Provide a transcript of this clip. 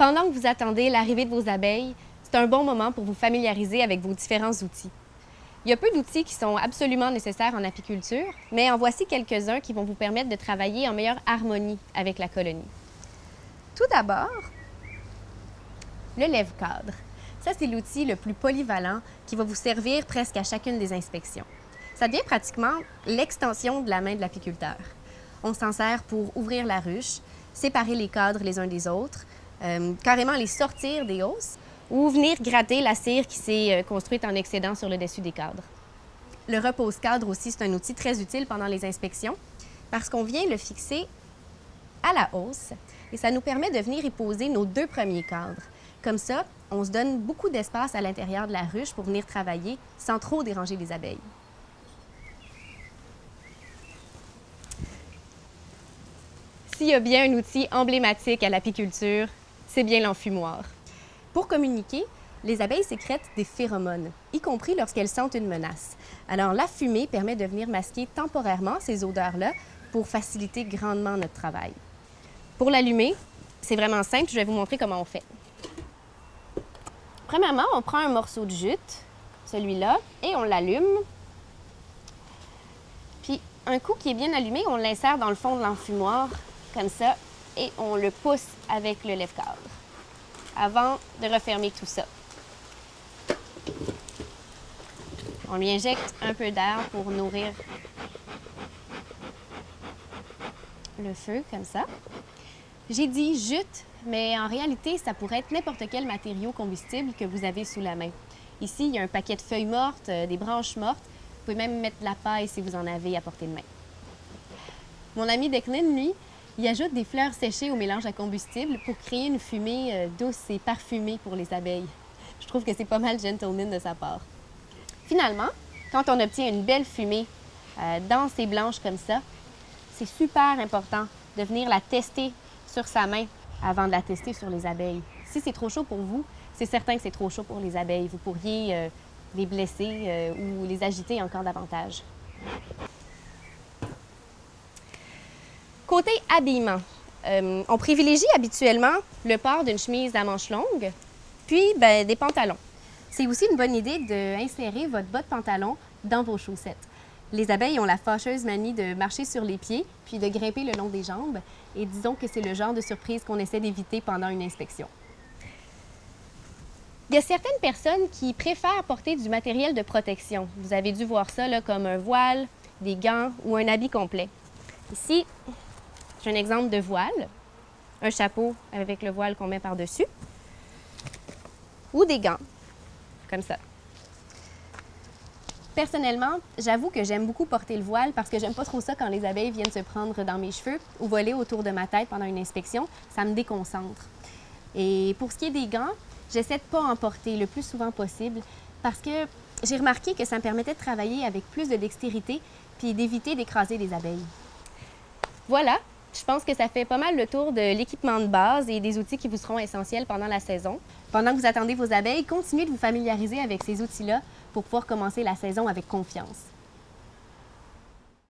Pendant que vous attendez l'arrivée de vos abeilles, c'est un bon moment pour vous familiariser avec vos différents outils. Il y a peu d'outils qui sont absolument nécessaires en apiculture, mais en voici quelques-uns qui vont vous permettre de travailler en meilleure harmonie avec la colonie. Tout d'abord, le lève-cadre. Ça, c'est l'outil le plus polyvalent qui va vous servir presque à chacune des inspections. Ça devient pratiquement l'extension de la main de l'apiculteur. On s'en sert pour ouvrir la ruche, séparer les cadres les uns des autres, euh, carrément les sortir des hausses ou venir gratter la cire qui s'est euh, construite en excédent sur le dessus des cadres. Le repose-cadre aussi, c'est un outil très utile pendant les inspections parce qu'on vient le fixer à la hausse et ça nous permet de venir y poser nos deux premiers cadres. Comme ça, on se donne beaucoup d'espace à l'intérieur de la ruche pour venir travailler sans trop déranger les abeilles. S'il y a bien un outil emblématique à l'apiculture, c'est bien l'enfumoir. Pour communiquer, les abeilles sécrètent des phéromones, y compris lorsqu'elles sentent une menace. Alors la fumée permet de venir masquer temporairement ces odeurs-là pour faciliter grandement notre travail. Pour l'allumer, c'est vraiment simple, je vais vous montrer comment on fait. Premièrement, on prend un morceau de jute, celui-là, et on l'allume. Puis un coup qui est bien allumé, on l'insère dans le fond de l'enfumoir, comme ça, et on le pousse avec le lève-cadre avant de refermer tout ça. On lui injecte un peu d'air pour nourrir le feu, comme ça. J'ai dit jute, mais en réalité, ça pourrait être n'importe quel matériau combustible que vous avez sous la main. Ici, il y a un paquet de feuilles mortes, euh, des branches mortes. Vous pouvez même mettre de la paille si vous en avez à portée de main. Mon ami Declan, lui, il ajoute des fleurs séchées au mélange à combustible pour créer une fumée euh, douce et parfumée pour les abeilles. Je trouve que c'est pas mal gentleman de sa part. Finalement, quand on obtient une belle fumée euh, dense et blanche comme ça, c'est super important de venir la tester sur sa main avant de la tester sur les abeilles. Si c'est trop chaud pour vous, c'est certain que c'est trop chaud pour les abeilles. Vous pourriez euh, les blesser ou les agiter encore davantage. Côté habillement, euh, on privilégie habituellement le port d'une chemise à manches longues, puis ben, des pantalons. C'est aussi une bonne idée d'insérer votre bas de pantalon dans vos chaussettes. Les abeilles ont la fâcheuse manie de marcher sur les pieds, puis de grimper le long des jambes, et disons que c'est le genre de surprise qu'on essaie d'éviter pendant une inspection. Il y a certaines personnes qui préfèrent porter du matériel de protection. Vous avez dû voir ça comme un voile, des gants ou un habit complet. Ici, j'ai un exemple de voile, un chapeau avec le voile qu'on met par-dessus, ou des gants, comme ça. Personnellement, j'avoue que j'aime beaucoup porter le voile parce que j'aime pas trop ça quand les abeilles viennent se prendre dans mes cheveux ou voler autour de ma tête pendant une inspection. Ça me déconcentre. Et pour ce qui est des gants, j'essaie de pas en porter le plus souvent possible parce que j'ai remarqué que ça me permettait de travailler avec plus de dextérité puis d'éviter d'écraser les abeilles. Voilà, je pense que ça fait pas mal le tour de l'équipement de base et des outils qui vous seront essentiels pendant la saison. Pendant que vous attendez vos abeilles, continuez de vous familiariser avec ces outils-là pour pouvoir commencer la saison avec confiance.